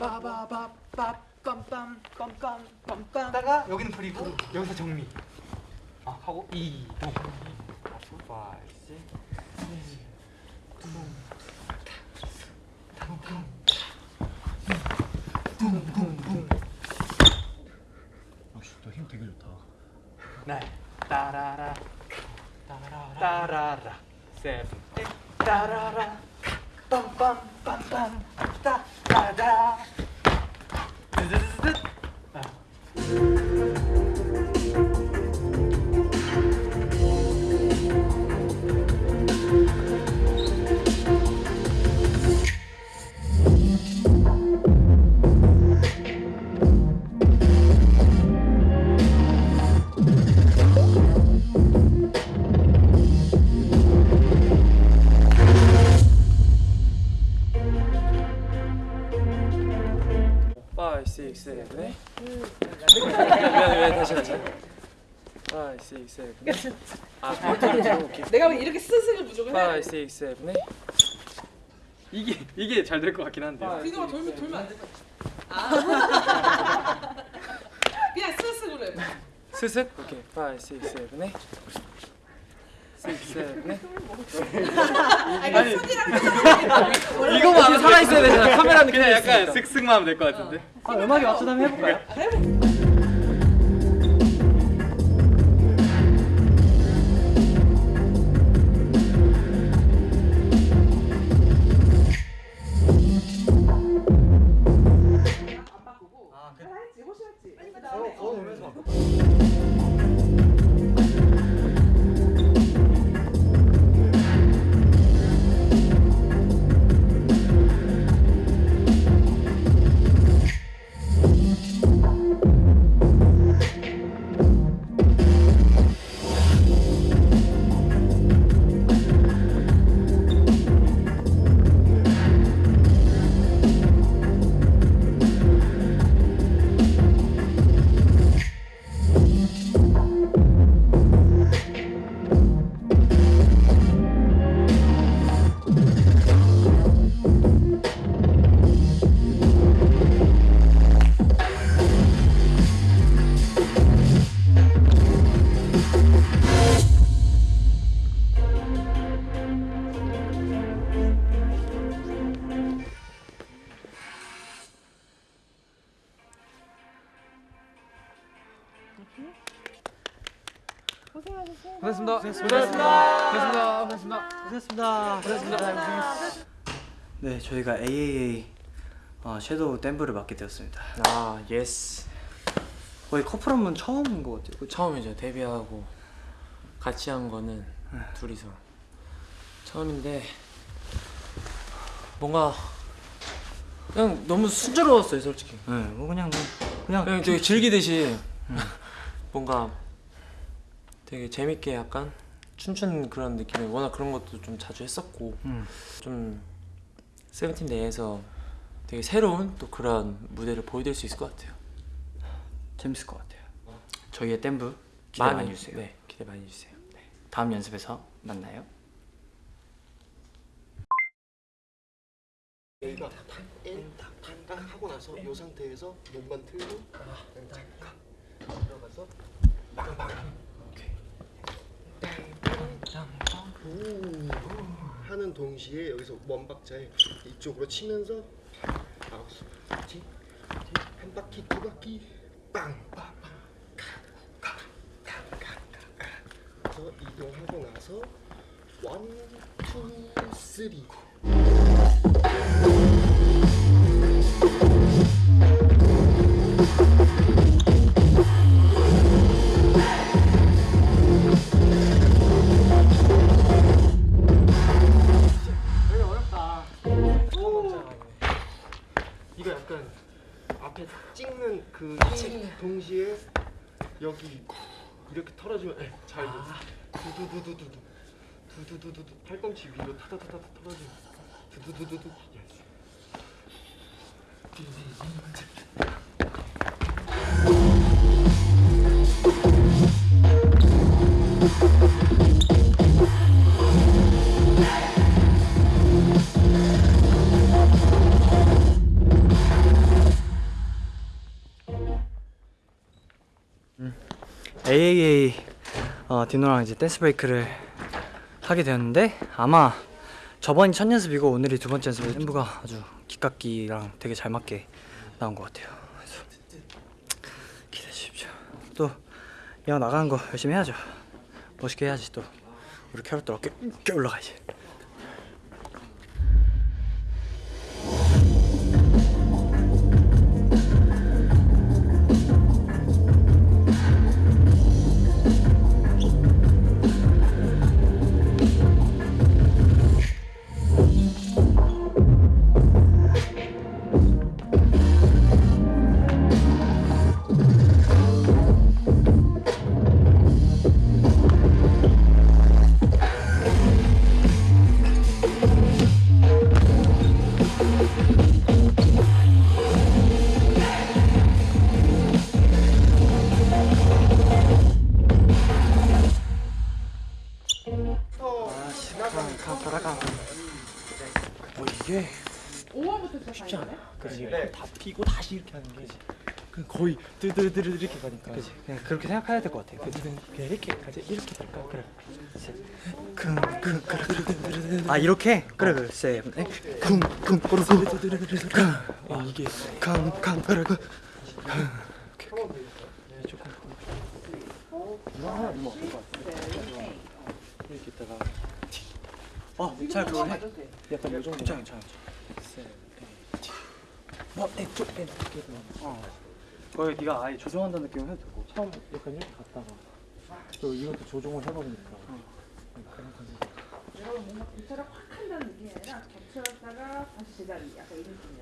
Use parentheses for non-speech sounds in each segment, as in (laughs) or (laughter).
빠바바바빰빰빰빰빰빰 다가 여기는 프리고 여기서 정리 아 하고 이동 5 6 역시 너힘 되게 좋다. 날 따라라 따라라 세븐 따라라 빰빰빰빰 따 따다 드드드드 아. 다시. Five, six, seven. 아, 들어볼게. 내가 왜 이렇게 스스로 부족을 해? Five, six, seven. 이게 이게 잘 될 것 같긴 한데요. 비너가 돌면 돌면 안 돼. 아. (laughs) 그냥 스스로 해. 스슥. 오케이. Five, six, seven. 아니 이거만 살아 있어야 되잖아. 카메라는 그냥 약간 쓱쓱만 하면 될 것 같은데 아, 음악에 맞춰서 한번 해볼까요? 고생했습니다. 고생했습니다. 고생했습니다. 고생했습니다. 고생했습니다. 네, 저희가 AAA 어, shadow 댄스를 맡게 되었습니다. 아, yes. 거의 커플 한번 처음인 것 같아요. 처음이죠. 데뷔하고 같이 한 거는 둘이서 처음인데 뭔가 그냥 너무 순조로웠어요, 솔직히. 네, 뭐 그냥 뭐 그냥 그냥 되게 즐기듯이 뭔가 되게 재밌게 약간 춤추는 그런 느낌이 워낙 그런 것도 좀 자주 했었고 음. 좀 세븐틴 내에서 되게 새로운 또 그런 무대를 보여드릴 수 있을 것 같아요. 재밌을 것 같아요. 저희의 댐브 기대 많이, 해주세요. 네, 기대 많이 해주세요. 네. 다음 연습에서 만나요. 여기가 탁탁탁 하고 나서 이 상태에서 몸만 틀고 잠깐 들어가서 빵빵 오 하는 동시에 여기서 원박자에 이쪽으로 치면서 뒤, 한 바퀴 두 바퀴. 빵빵빵 그래서 이동하고 나서 원, 투, 쓰리 두두두두두두 두두두두두 팔꿈치 위로 타다타다 털어주면 두두두두두 예스. AAA 어, 디노랑 이제 댄스 브레이크를 하게 되었는데 아마 저번이 첫 연습이고 오늘이 두 번째 연습 템브가 아주 기깎기랑 되게 잘 맞게 나온 것 같아요. 기대해 주십시오. 또 이왕 나가는 거 열심히 해야죠. 멋있게 해야지 또 우리 캐럿들 어깨 껴 올라가야지. 드드드드 이렇게 가니까 그지? 그냥 그렇게 생각해야 될 것 같아. 그지 그냥 이렇게 가지 이렇게 갈까? 그래. 아 이렇게? 그래 그래. 쿵쿵 꾸르쿵. 어, 이게 캉캉 그르그. 이렇게 있다가 어 잘 그걸 해 약간 요 정도 괜찮아 괜찮아 뭐 내 쪽 내 이렇게 어 거기 네가 아예 조정한다는 느낌을 해도 되고. 처음 약간 이렇게 갔다가 또 이것도 조종을 해버리니까 그런感じ 여러분 뭔가 교차를 확 한다는 느낌이 아니라 겹쳐졌다가 다시 제자리 약간 이런 느낌이야.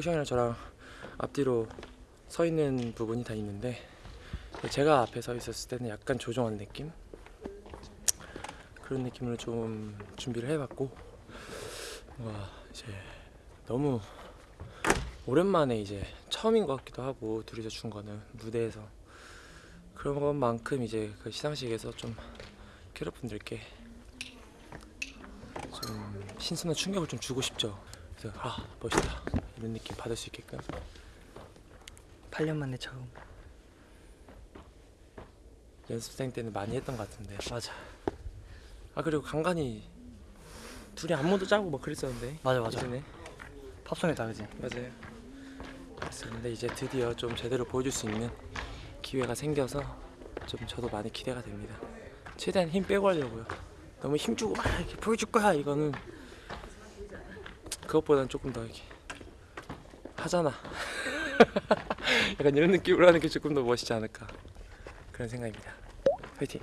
호시형이랑 저랑 앞뒤로 서 있는 부분이 다 있는데 제가 앞에 서 있었을 때는 약간 조종한 느낌 그런 느낌으로 좀 준비를 해봤고 뭔가 이제 너무 오랜만에 이제 처음인 것 같기도 하고 둘이서 준 거는 무대에서 그런 것만큼 이제 그 시상식에서 좀 캐럿분들께 좀 신선한 충격을 좀 주고 싶죠. 그래서 아 멋있다. 이런 느낌 받을 수 있게끔. 8년 만에 처음. 연습생 때는 많이 했던 것 같은데. 맞아. 아 그리고 간간히 둘이 안무도 짜고 막 그랬었는데. 맞아 맞아. 예전에 팝송이 다르지? 맞아요. 그랬었는데 이제 드디어 좀 제대로 보여줄 수 있는 기회가 생겨서 좀 저도 많이 기대가 됩니다. 최대한 힘 빼고 하려고요. 너무 힘주고 막 이렇게 보여줄 거야 이거는 그것보단 조금 더 이렇게 하잖아. (laughs) 약간 이런 느낌으로 하는 게 조금 더 멋있지 않을까. 그런 생각입니다. 화이팅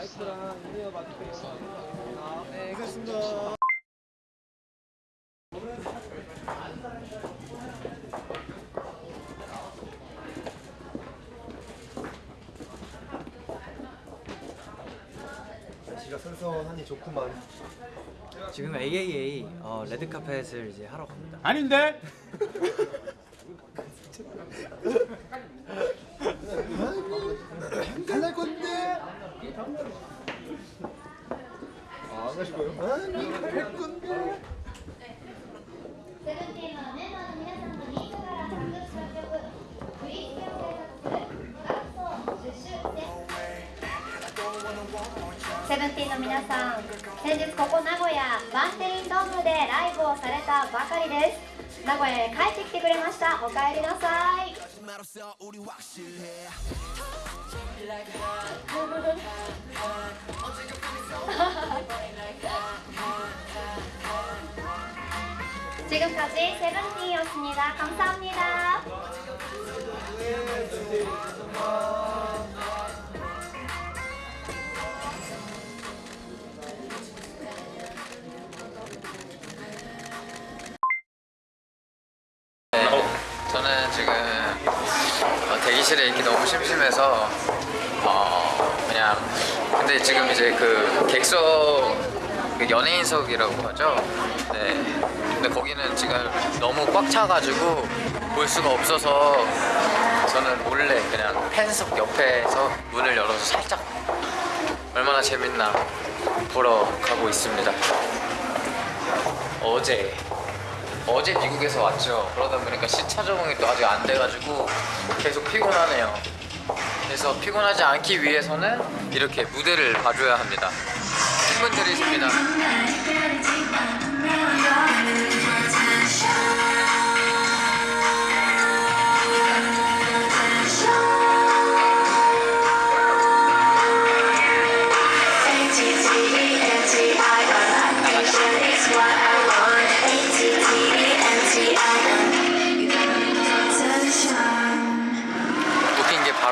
마이크랑 인웨어 마이크 있습니다. 네, 그렇습니다. 날씨가 선선하니 좋구만. 지금 AAA 어, 레드카펫을 이제 하러 갑니다. 아닌데? (laughs) 마시고 요. 백군 데. 세븐틴은 멤버皆さんのから,セブンティーンの皆さん、先日ここ名古屋バンテリンドームでライブをされたばかりです。名古屋へ帰ってきてくれました。おかえりなさい。 지금까지 세븐틴이었습니다. 감사합니다. 대기실에 있기 너무 심심해서 어 그냥 근데 지금 이제 그 객석 그 연예인석이라고 하죠. 네. 근데 거기는 지금 너무 꽉 차가지고 볼 수가 없어서 저는 몰래 그냥 팬석 옆에서 문을 열어서 살짝 얼마나 재밌나 보러 가고 있습니다. 어제 어제 미국에서 왔죠. 그러다 보니까 시차 적응이 또 아직 안 돼가지고 계속 피곤하네요. 그래서 피곤하지 않기 위해서는 이렇게 무대를 봐줘야 합니다. 힘은 들이십니다.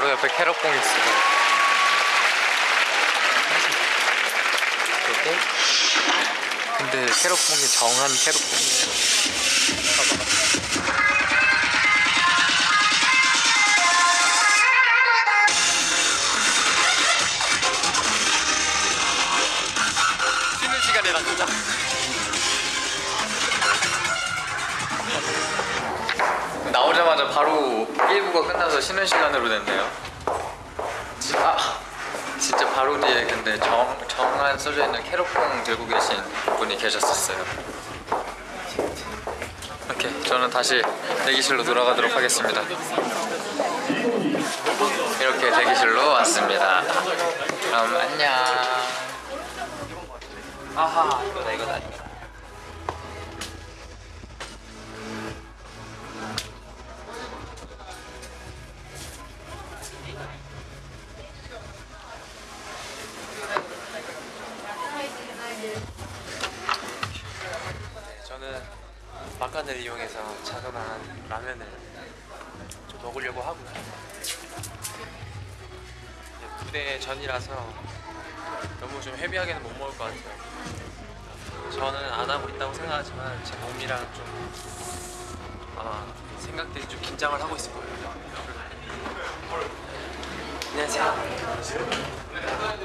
바로 옆에 캐럿봉이 있어요. 이렇게. 근데 캐럿봉이 정한 캐럿봉이에요. 쉬는 시간이라 진짜. 바로 1부가 끝나서 쉬는 시간으로 됐네요. 지- 아, 진짜 바로 뒤에 근데 정, 정한 써져 있는 캐럿봉 들고 계신 분이 계셨었어요. 오케이, 저는 다시 대기실로 돌아가도록 하겠습니다. 이렇게 대기실로 왔습니다. 그럼 안녕. 아하, 이거다, 이거다, 막간을 이용해서 자그마한 라면을 좀 먹으려고. 이제 무대 전이라서 너무 좀 헤비하게는 못 먹을 것 같아요. 저는 안 하고 있다고 생각하지만 제 몸이랑 좀 아마 생각들이 좀 긴장을 하고 있을 거예요. 안녕하세요.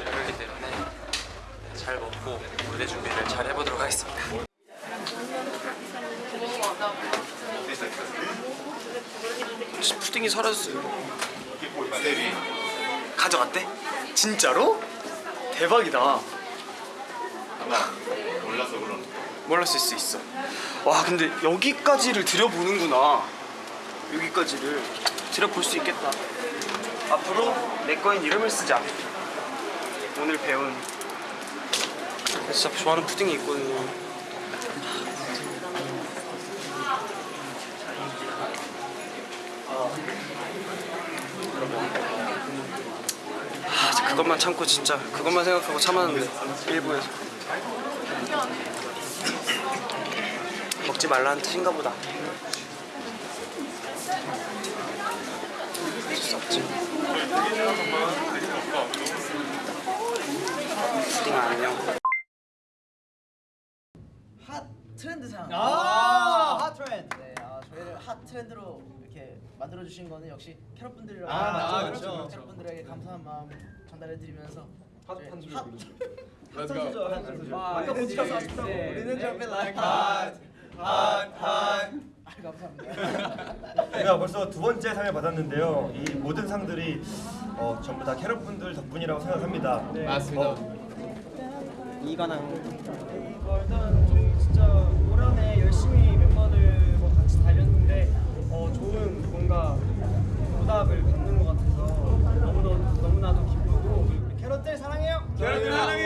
그렇기 때문에 잘 먹고 무대 준비를 잘 해보도록 하겠습니다. 푸딩이 사라졌어요. 가져갔대? 진짜로? 대박이다. 몰랐어 그럼. 몰랐을 수 있어. 와 근데 여기까지를 들여보는구나. 여기까지를 들여볼 수 있겠다. 앞으로 내 거인 이름을 쓰자. 오늘 배운 진짜 좋아하는 푸딩이 있거든요. 그것만 참고 진짜 그것만 생각하고 참았는데 일부에서 먹지 말라는 뜻인가 보다 수 없지 푸딩 안녕 hot trend상. 아, hot trend. 네, 아, 저희를 hot trend로 이렇게 만들어 주신 거는 역시 캐럿 분들이라고 아, 맞죠, 그렇죠. 맞죠. 캐럿 분들에게 감사한 마음 전달해 드리면서 핫. 부르죠. (laughs) 핫한 소절 핫한 소절. 아까 네, 못 찾아서 아쉽다고. 네. 우리는 jumping like hot, hot, hot. 아, 감사합니다. (laughs) 저희가 벌써 두 번째 상을 받았는데요. 이 모든 상들이 어, 전부 다 캐럿 분들 덕분이라고 생각합니다. 맞습니다. 이관왕 일단 저희 진짜 올 한해 열심히 멤버들과 같이 달렸는데 어, 좋은 뭔가 사랑해요. 결혼 사랑해요.